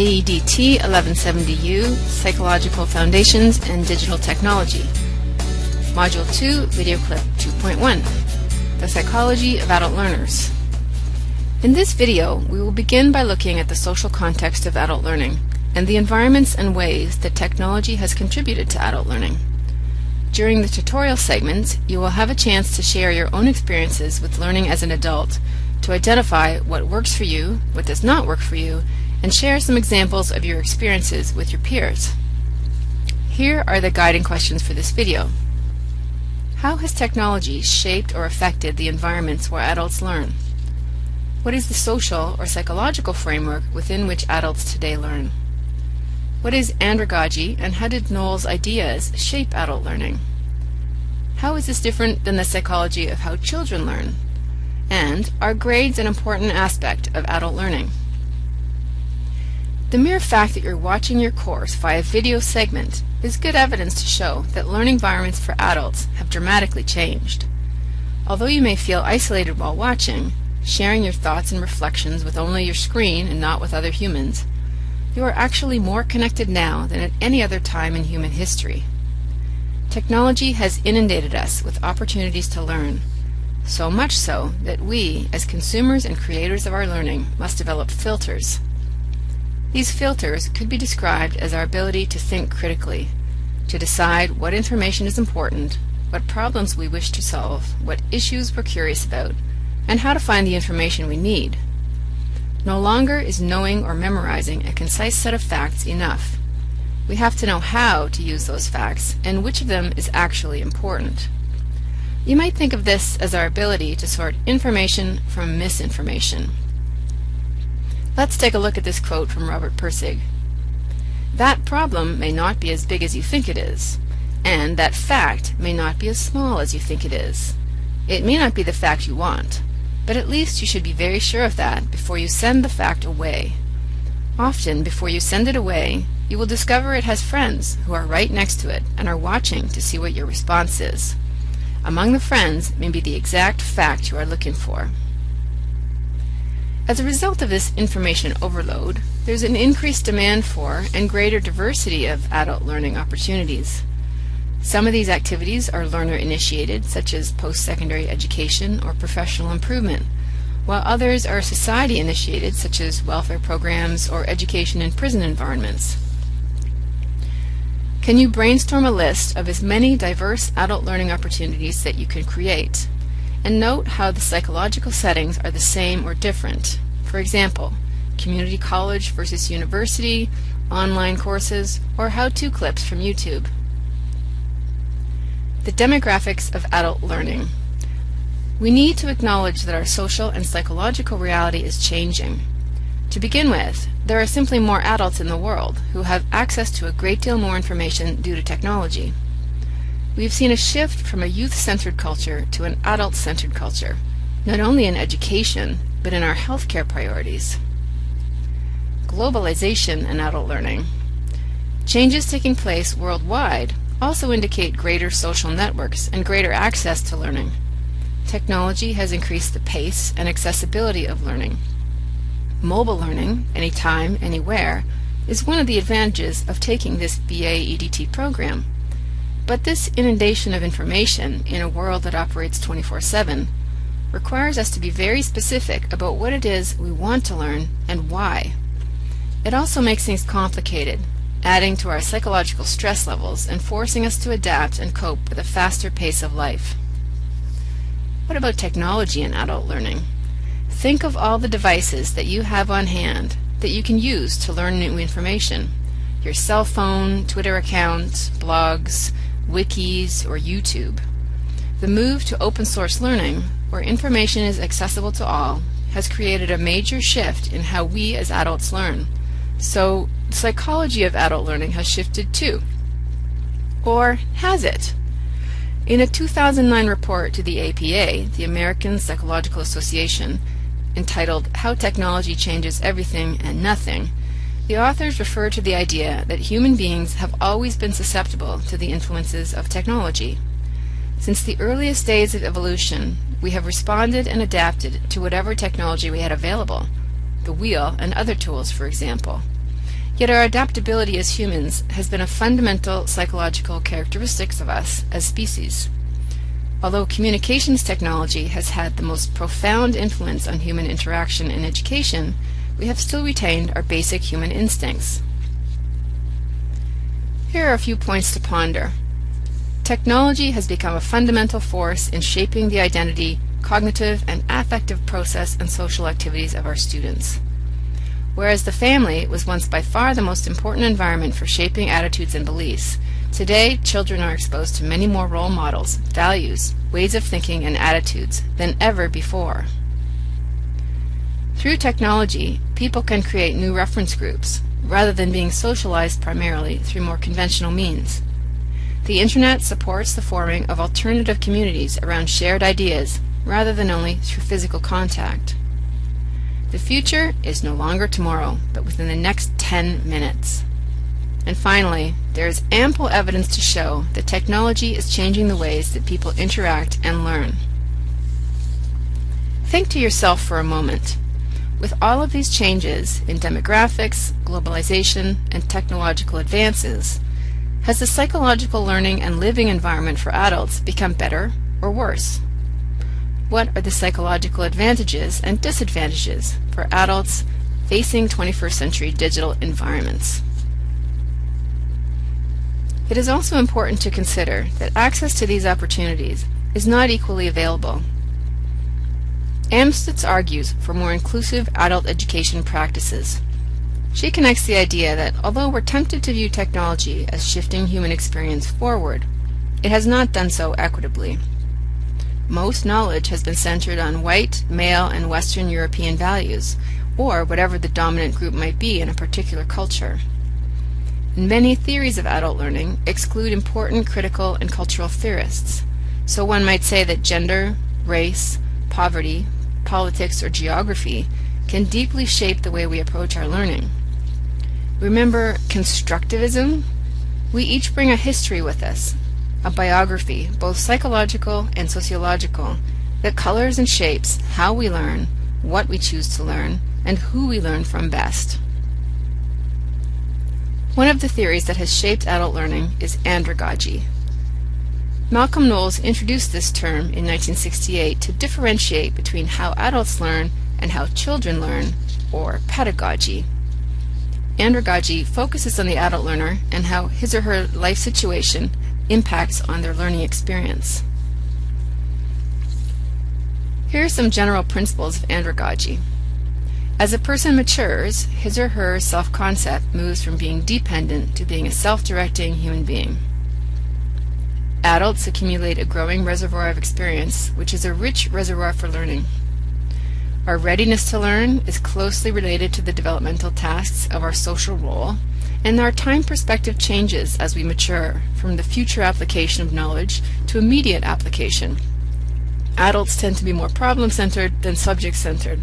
AEDT 1170U Psychological Foundations and Digital Technology. Module 2 Video Clip 2.1 The Psychology of Adult Learners. In this video, we will begin by looking at the social context of adult learning and the environments and ways that technology has contributed to adult learning. During the tutorial segments, you will have a chance to share your own experiences with learning as an adult, to identify what works for you, what does not work for you, and share some examples of your experiences with your peers. Here are the guiding questions for this video. How has technology shaped or affected the environments where adults learn? What is the social or psychological framework within which adults today learn? What is andragogy and how did Knowles' ideas shape adult learning? How is this different than the psychology of how children learn? And are grades an important aspect of adult learning? The mere fact that you're watching your course via video segment is good evidence to show that learning environments for adults have dramatically changed. Although you may feel isolated while watching, sharing your thoughts and reflections with only your screen and not with other humans, you are actually more connected now than at any other time in human history. Technology has inundated us with opportunities to learn, so much so that we, as consumers and creators of our learning, must develop filters. These filters could be described as our ability to think critically, to decide what information is important, what problems we wish to solve, what issues we're curious about, and how to find the information we need. No longer is knowing or memorizing a concise set of facts enough. We have to know how to use those facts and which of them is actually important. You might think of this as our ability to sort information from misinformation. Let's take a look at this quote from Robert Pirsig. That problem may not be as big as you think it is, and that fact may not be as small as you think it is. It may not be the fact you want, but at least you should be very sure of that before you send the fact away. Often, before you send it away, you will discover it has friends who are right next to it and are watching to see what your response is. Among the friends may be the exact fact you are looking for. As a result of this information overload, there's an increased demand for and greater diversity of adult learning opportunities. Some of these activities are learner-initiated, such as post-secondary education or professional improvement, while others are society-initiated, such as welfare programs or education in prison environments. Can you brainstorm a list of as many diverse adult learning opportunities that you can create? And note how the psychological settings are the same or different. For example, community college versus university, online courses, or how-to clips from YouTube. The demographics of adult learning. We need to acknowledge that our social and psychological reality is changing. To begin with, there are simply more adults in the world who have access to a great deal more information due to technology. We've seen a shift from a youth-centered culture to an adult-centered culture, not only in education, but in our healthcare priorities. Globalization and adult learning. Changes taking place worldwide also indicate greater social networks and greater access to learning. Technology has increased the pace and accessibility of learning. Mobile learning, anytime, anywhere, is one of the advantages of taking this BA EDT program. But this inundation of information in a world that operates 24-7 requires us to be very specific about what it is we want to learn and why. It also makes things complicated adding to our psychological stress levels and forcing us to adapt and cope with a faster pace of life. What about technology in adult learning? Think of all the devices that you have on hand that you can use to learn new information. Your cell phone, Twitter account, blogs, wikis, or YouTube. The move to open source learning, where information is accessible to all, has created a major shift in how we as adults learn. So the psychology of adult learning has shifted too. Or has it? In a 2009 report to the APA, the American Psychological Association, entitled How Technology Changes Everything and Nothing, the authors refer to the idea that human beings have always been susceptible to the influences of technology. Since the earliest days of evolution, we have responded and adapted to whatever technology we had available, the wheel and other tools, for example. Yet our adaptability as humans has been a fundamental psychological characteristic of us as species. Although communications technology has had the most profound influence on human interaction and education, we have still retained our basic human instincts. Here are a few points to ponder. Technology has become a fundamental force in shaping the identity, cognitive, and affective process and social activities of our students. Whereas the family was once by far the most important environment for shaping attitudes and beliefs, today children are exposed to many more role models, values, ways of thinking, and attitudes than ever before. Through technology, people can create new reference groups, rather than being socialized primarily through more conventional means. The Internet supports the forming of alternative communities around shared ideas, rather than only through physical contact. The future is no longer tomorrow, but within the next 10 minutes. And finally, there is ample evidence to show that technology is changing the ways that people interact and learn. Think to yourself for a moment. With all of these changes in demographics, globalization, and technological advances, has the psychological learning and living environment for adults become better or worse? What are the psychological advantages and disadvantages for adults facing 21st century digital environments? It is also important to consider that access to these opportunities is not equally available. Amstutz argues for more inclusive adult education practices. She connects the idea that although we're tempted to view technology as shifting human experience forward, it has not done so equitably. Most knowledge has been centered on white, male, and Western European values, or whatever the dominant group might be in a particular culture. Many theories of adult learning exclude important critical and cultural theorists. So one might say that gender, race, poverty, politics, or geography can deeply shape the way we approach our learning. Remember constructivism? We each bring a history with us, a biography, both psychological and sociological, that colors and shapes how we learn, what we choose to learn, and who we learn from best. One of the theories that has shaped adult learning is andragogy. Malcolm Knowles introduced this term in 1968 to differentiate between how adults learn and how children learn, or pedagogy. Andragogy focuses on the adult learner and how his or her life situation impacts on their learning experience. Here are some general principles of andragogy. As a person matures, his or her self-concept moves from being dependent to being a self-directing human being. Adults accumulate a growing reservoir of experience, which is a rich reservoir for learning. Our readiness to learn is closely related to the developmental tasks of our social role and our time perspective changes as we mature from the future application of knowledge to immediate application. Adults tend to be more problem-centered than subject-centered.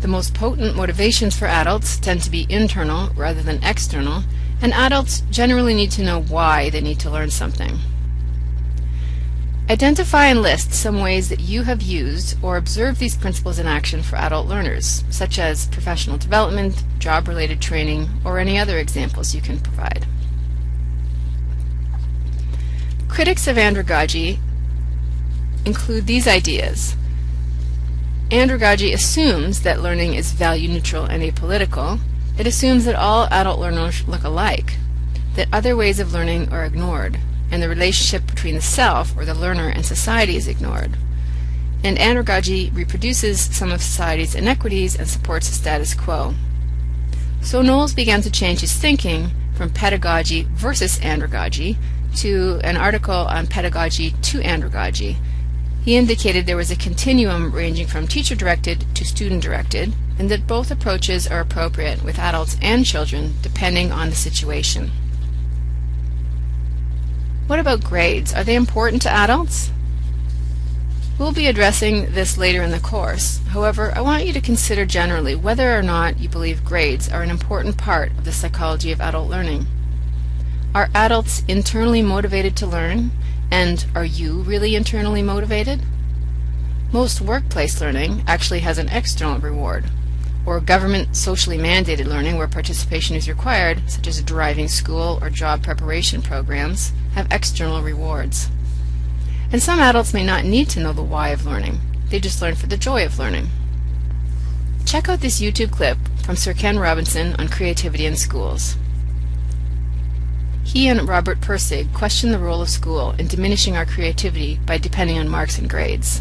The most potent motivations for adults tend to be internal rather than external, and adults generally need to know why they need to learn something. Identify and list some ways that you have used or observed these principles in action for adult learners, such as professional development, job-related training, or any other examples you can provide. Critics of andragogy include these ideas. Andragogy assumes that learning is value neutral and apolitical. It assumes that all adult learners look alike, that other ways of learning are ignored, and the relationship between the self, or the learner, and society is ignored. And andragogy reproduces some of society's inequities and supports the status quo. So Knowles began to change his thinking from pedagogy versus andragogy to an article on pedagogy to andragogy. He indicated there was a continuum ranging from teacher-directed to student-directed, and that both approaches are appropriate with adults and children depending on the situation. What about grades? Are they important to adults? We'll be addressing this later in the course. However, I want you to consider generally whether or not you believe grades are an important part of the psychology of adult learning. Are adults internally motivated to learn? And are you really internally motivated? Most workplace learning actually has an external reward. Or government socially mandated learning where participation is required, such as driving school or job preparation programs, have external rewards. And some adults may not need to know the why of learning. They just learn for the joy of learning. Check out this YouTube clip from Sir Ken Robinson on creativity in schools. He and Robert Pirsig question the role of school in diminishing our creativity by depending on marks and grades.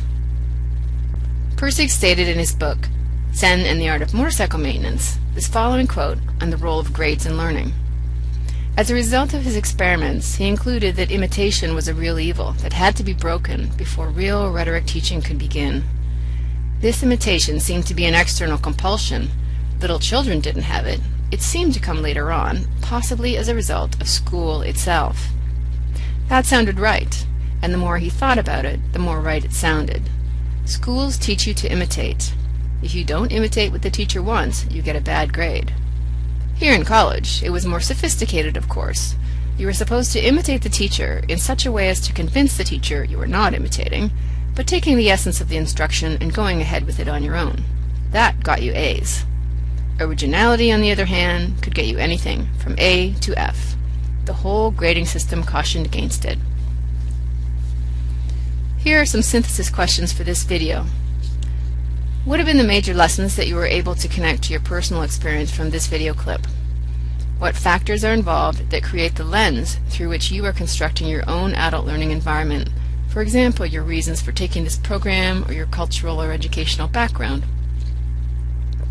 Pirsig stated in his book, Zen and the Art of Motorcycle Maintenance, this following quote on the role of grades in learning. As a result of his experiments, he concluded that imitation was a real evil that had to be broken before real rhetoric teaching could begin. This imitation seemed to be an external compulsion. Little children didn't have it. It seemed to come later on, possibly as a result of school itself. That sounded right, and the more he thought about it, the more right it sounded. Schools teach you to imitate. If you don't imitate what the teacher wants, you get a bad grade. Here in college, it was more sophisticated, of course. You were supposed to imitate the teacher in such a way as to convince the teacher you were not imitating, but taking the essence of the instruction and going ahead with it on your own. That got you A's. Originality, on the other hand, could get you anything from A to F. The whole grading system cautioned against it. Here are some synthesis questions for this video. What have been the major lessons that you were able to connect to your personal experience from this video clip? What factors are involved that create the lens through which you are constructing your own adult learning environment for example, your reasons for taking this program or your cultural or educational background.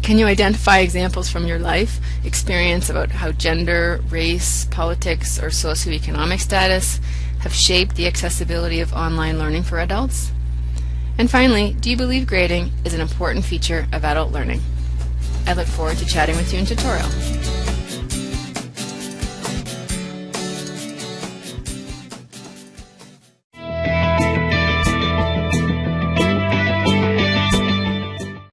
Can you identify examples from your life, experience about how gender, race, politics, or socioeconomic status have shaped the accessibility of online learning for adults? And finally, do you believe grading is an important feature of adult learning? I look forward to chatting with you in tutorial.